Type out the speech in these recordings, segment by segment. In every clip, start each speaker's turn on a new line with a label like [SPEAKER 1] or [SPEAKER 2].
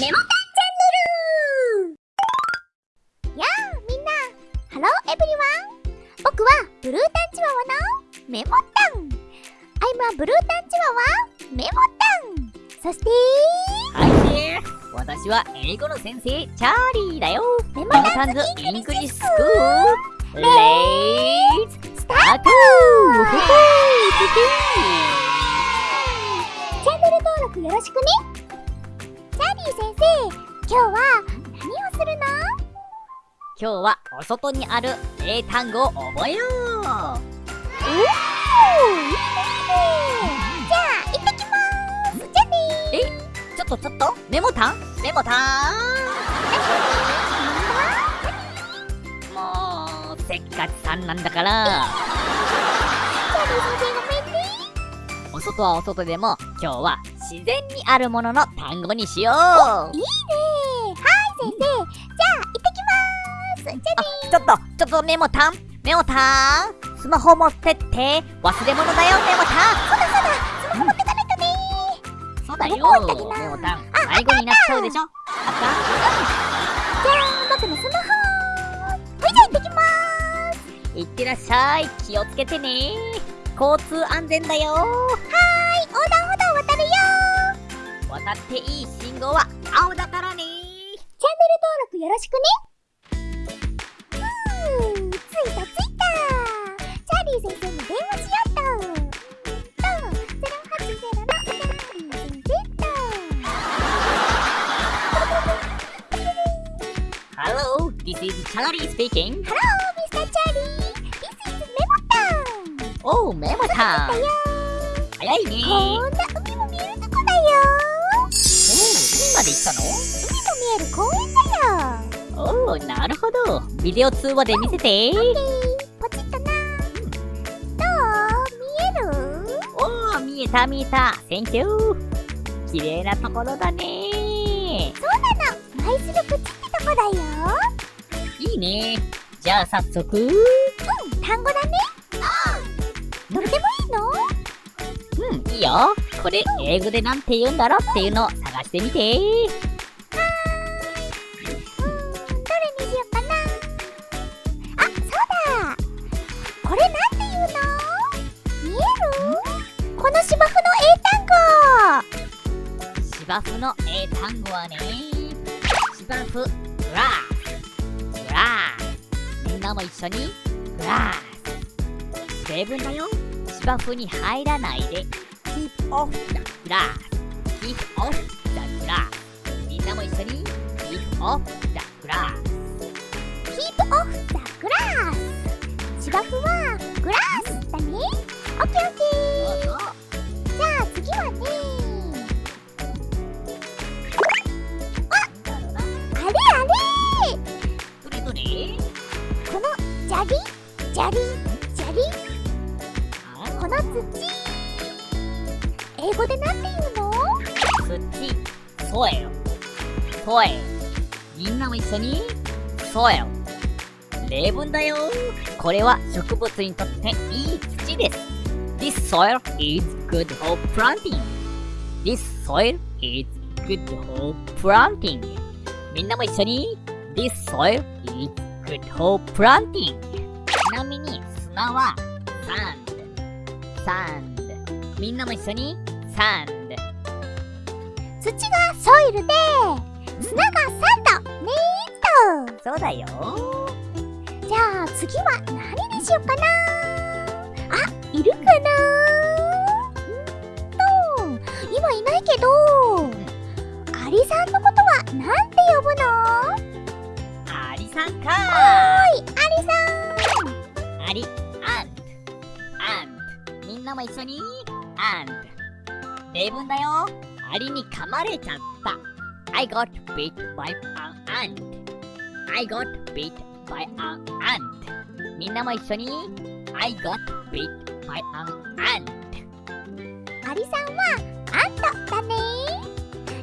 [SPEAKER 1] メモタンチャンネル。やあみんな。 Hello everyone 僕はブルータンチワワのメモタン。I'm a blue tan Chihuahua メモタン。そして
[SPEAKER 2] はい私は英語の先生チャーリーだよ。
[SPEAKER 1] メモタン's English school。
[SPEAKER 2] Let's start。
[SPEAKER 1] チャンネル登録よろしくねチャーリー先生今日は何をす。るの
[SPEAKER 2] 今日はお外にある英単語を覚えよう
[SPEAKER 1] おーいいねじゃあ行ってきます。じゃあね
[SPEAKER 2] ちょっとちょっとメモタンメモタンもうせっかちさんなんだから
[SPEAKER 1] チャーリー先生ごめんね
[SPEAKER 2] お外はお外でも今日は自然にあるものの単語にしよう。
[SPEAKER 1] いいね。はい先生。じゃあ行ってきます。じゃあね
[SPEAKER 2] ちょっと、ちょっとメモタン。メモタン。スマホ持ってって忘れ物だよメモタン。
[SPEAKER 1] そうだそうだ。スマホ持ってかないとね
[SPEAKER 2] そうだよメモタン。
[SPEAKER 1] あ
[SPEAKER 2] 迷子になっちゃうでしょ。あっ
[SPEAKER 1] じゃあ僕のスマホはい。じゃあ行ってきます。
[SPEAKER 2] たいってらっしゃい。気をつけてね交通安全だよ
[SPEAKER 1] はい横断渡
[SPEAKER 2] っていい信号は青だからね。
[SPEAKER 1] チャンネル登録よろしくね。ふーついたついた。チャーリー先生に電話しようとと080のチャーリー先生と
[SPEAKER 2] Hello, this is Charlie speaking.
[SPEAKER 1] Hello, Mr. Charlie This is メモタン
[SPEAKER 2] おう、メモタ早いね。
[SPEAKER 1] こんな
[SPEAKER 2] で行ったの？
[SPEAKER 1] 海も見える公園だよ。
[SPEAKER 2] おう、なるほど。ビデオ通話で見せて。
[SPEAKER 1] ポチッとな。どう？見える？
[SPEAKER 2] おー、見えた見えた。 Thank you。綺麗なところだね。
[SPEAKER 1] そうなの。マイスルプチってとこだよ。
[SPEAKER 2] いいね。じゃあ早速。
[SPEAKER 1] うん単語だね。どれでもいいの？
[SPEAKER 2] うん、いいよ。これ、英語でなんて言うんだろうっていうのしてみて。
[SPEAKER 1] どれにしようかなあそうだこれなんて言うの？見える？この芝生の英単語
[SPEAKER 2] 芝生の英単語はね。芝生、グラス。グラ。みんなも一緒に、グラス。例文だよ。芝生に入らないで。keep off the grass。keep off だ。みんなも一緒に、keep off the grass。
[SPEAKER 1] Keep off the grass 芝生は
[SPEAKER 2] ソエル。ソエル。みんなも一緒に、ソエル。例文だよ。これは植物にとっていい土です。This soil is good for planting. This soil is good for planting. みんなも一緒に、This soil is good for planting. ちなみに砂は sand。sand。みんなも一緒に、sand。
[SPEAKER 1] 土がソイルで砂がサンドねーっ
[SPEAKER 2] そうだよ。
[SPEAKER 1] とじゃあ次は何にしようかな？あいるかな？うんと今いないけどアリさんのことはなんて呼ぶの？
[SPEAKER 2] アリさんか
[SPEAKER 1] はいアリさん
[SPEAKER 2] アリ、アント、アント。みんなも一緒に、アント。例文だよ。アリに噛まれちゃった。I got bit by an ant. I got bit by an ant. みんなも一緒に、I got bit by an ant.
[SPEAKER 1] アリさんはアントだね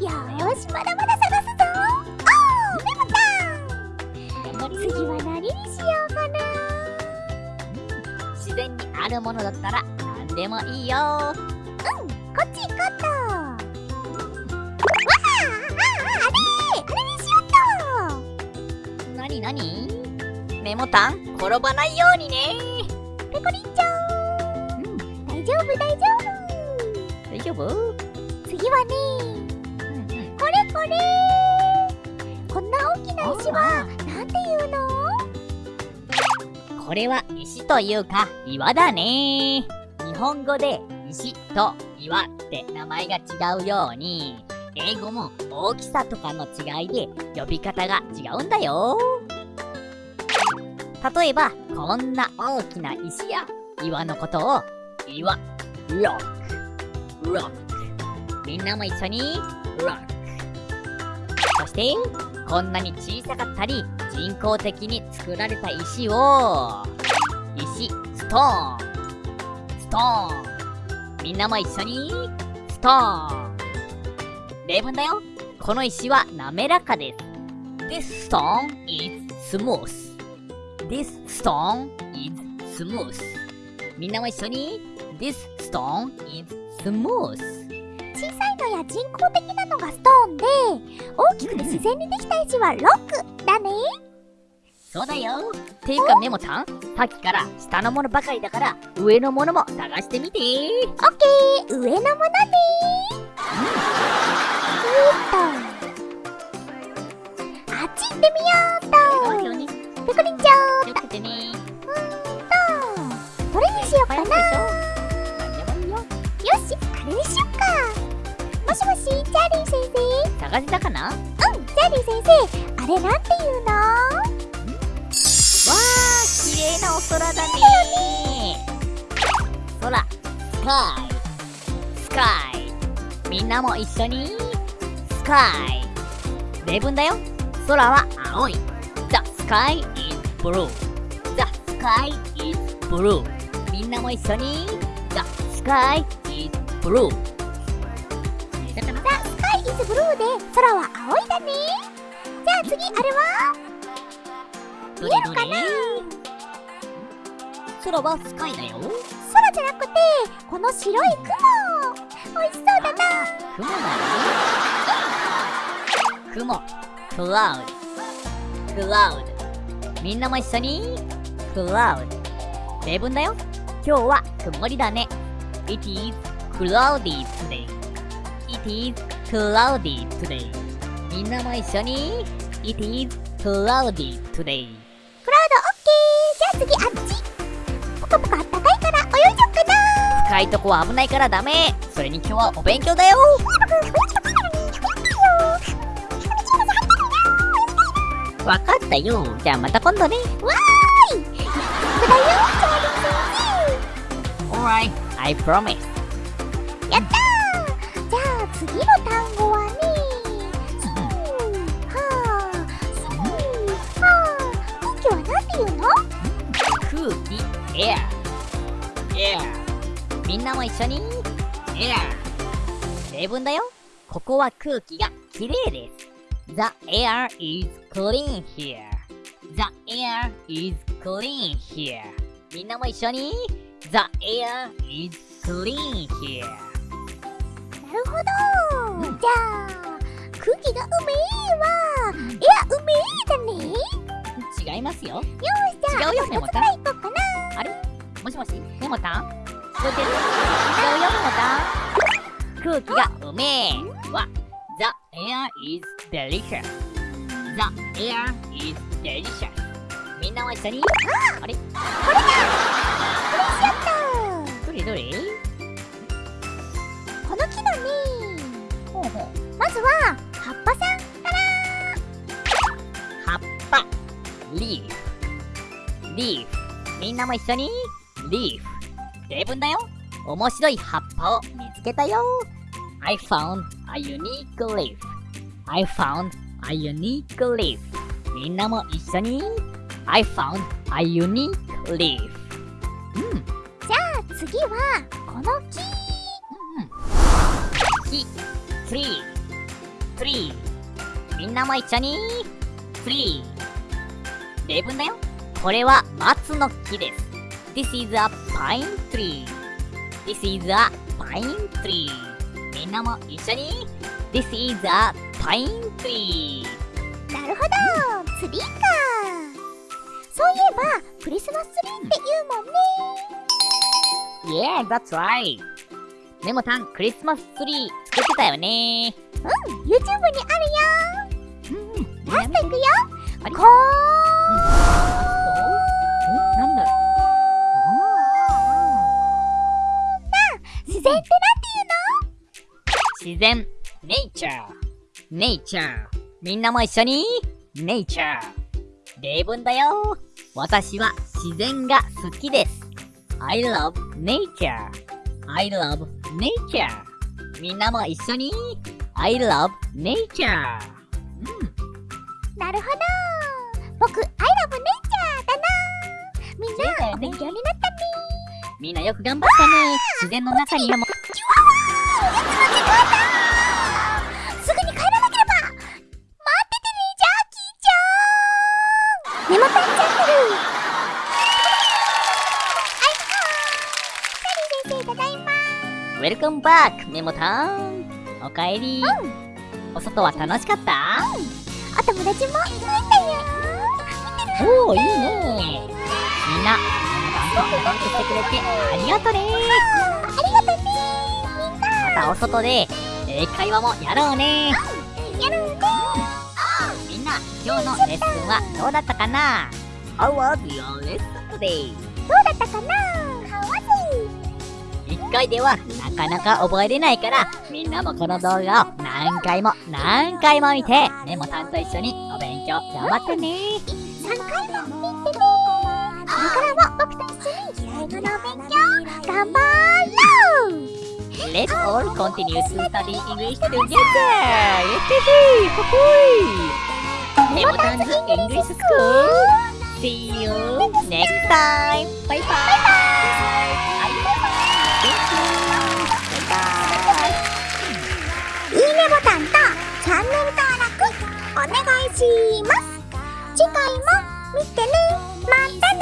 [SPEAKER 1] よーしまだまだ探すぞ次は何にしようかな
[SPEAKER 2] 自然にあるものだったら何でもいいよ。
[SPEAKER 1] こっち行こうっと
[SPEAKER 2] メモタン転ばないようにね。
[SPEAKER 1] ペコリンちゃん。
[SPEAKER 2] うん
[SPEAKER 1] 大丈夫大丈
[SPEAKER 2] 大丈夫？
[SPEAKER 1] 夫次はね
[SPEAKER 2] うん
[SPEAKER 1] これこれ。こんな大きな石はなんていうの？
[SPEAKER 2] これは石というか岩だね。日本語で石と岩って名前が違うように英語も大きさとかの違いで呼び方が違うんだよ例えばこんな大きな石や岩のことを岩ロックロックみんなも一緒にロックそしてこんなに小さかったり人工的に作られた石を石ストーンストーンみんなも一緒にストーン例文だよ。この石は滑らかです。This stone is smooth This stone is smooth. みんなも一緒に。This stone is smooth.
[SPEAKER 1] 小さいのや人工的なのがストーンで大きくて自然にできた石はロックだね。
[SPEAKER 2] そうだよ。ていうかメモちゃんさっきから下のものばかりだから上のものも探してみて。
[SPEAKER 1] オッケー。上のものね。えーっと。あっち行ってみようっと生
[SPEAKER 2] 探せたかな？わ
[SPEAKER 1] うんチャーリー先生あれなんていうの？
[SPEAKER 2] あ綺麗なお空だね。空スカイスカイ。みんなも一緒に？スカイ。例文だよ。空は青い。The sky is blue. The sky is blue. みんなも一緒に？The sky is blue
[SPEAKER 1] ザ・スカイ・イズ・ブルーで空は青いだね。じゃあ次あれは？
[SPEAKER 2] どれどれ空はスカイだよ。
[SPEAKER 1] 空じゃなくてこの白い雲。美味しそうだな。
[SPEAKER 2] 雲だよ。雲。クラウド。クラウド。みんなも一緒に？クラウド。例文だよ。今日は曇りだね。It is cloudy today. It is cloudy today. みんなも一緒に It is cloudy today.
[SPEAKER 1] クラウドオッケーじゃあ次あっち。ポカポカあったかいから泳いじゃおっかな。
[SPEAKER 2] 深いとこは危ないからダメ。それに今日はお勉強だよ。わかったよじゃあまた今度ね
[SPEAKER 1] わーいだよチャーリー
[SPEAKER 2] Alright I promise
[SPEAKER 1] 先生やったーじゃあ次の
[SPEAKER 2] みんなも一緒に。Air 例文だよ。ここは空気がきれいです。The air is clean here The air is clean here みんなも一緒に。The air is clean here
[SPEAKER 1] なるほど、
[SPEAKER 2] うん。
[SPEAKER 1] じゃあ空気がうめえわエアうめえだね。よ
[SPEAKER 2] 違いますよ。
[SPEAKER 1] ーしじゃあ
[SPEAKER 2] 違うよ
[SPEAKER 1] あと2つ
[SPEAKER 2] メモタン
[SPEAKER 1] ぐらいいこうかな。
[SPEAKER 2] もしもし？メモタン聞こえてる違うよメモタン空気がうめえは The air is delicious The air is delicious みんなも一緒にあれ
[SPEAKER 1] これだこれしやった
[SPEAKER 2] どれどれ
[SPEAKER 1] この木のね
[SPEAKER 2] ほうほう
[SPEAKER 1] まずは葉っぱさんから
[SPEAKER 2] 葉っぱ leaf leaf みんなも一緒に leaf 例文だよ面白い葉っぱを見つけたよ I found a unique leaf I found a unique leaf みんなも一緒に I found a unique leaf うん
[SPEAKER 1] じゃあ次はこの木うん
[SPEAKER 2] 木 tree tree みんなも一緒に tree 例文だよこれは松の木です This is a pine tree. This is a pine tree. みんなも一緒に。This is a pine tree.
[SPEAKER 1] なるほど。ツリーか。そういえばクリスマスツリーって言うもんね。
[SPEAKER 2] Yeah, that's right. メモタン、クリスマスツリー作ってたよね。
[SPEAKER 1] うん YouTube にあるよ。
[SPEAKER 2] うん。
[SPEAKER 1] ラストいくよ。こ
[SPEAKER 2] な
[SPEAKER 1] 然ってなんて
[SPEAKER 2] 自然、ネイチャー、ネイチャー。みんなも一緒に、ネイチャー。例文だよ。私は自然が好きです。I love nature. I love nature. みんなも一緒に、I love nature. うん。
[SPEAKER 1] なるほど僕 I love nature だなみんな勉強になったね
[SPEAKER 2] みんなよく頑張ったね。自然の中にはも。う、
[SPEAKER 1] すぐに帰らなければ。待っててねジャーキーちゃん。チャンネルはいはーサリー先生ただいま
[SPEAKER 2] Welcome back, メモタン。おかえり。お外は楽しかった？
[SPEAKER 1] お友達も増えたよ。
[SPEAKER 2] おお、いいね。みんな、メモタンと仲良くしてくれてありがとね。
[SPEAKER 1] ありがとねみんな
[SPEAKER 2] またお外で英会話もやろうね。
[SPEAKER 1] やるね
[SPEAKER 2] みんな、今日のレッスンはどうだったかな ?How was your lesson today?
[SPEAKER 1] どうだったかな？かわ
[SPEAKER 2] 一回ではなかなか覚えれないから、みんなもこの動画を何回も何回も見て、メモタンと一緒にお勉強頑張ってね。
[SPEAKER 1] 3回も見てねこれからも僕と一緒に英語の勉強頑張ろう
[SPEAKER 2] Let's all continue to study English together! イエヘヘほほいメモタンズ English School! See you next time! バイバイありがとう Thank you!
[SPEAKER 1] いいねボタンとチャンネル登録お願いします次回も見てねまたね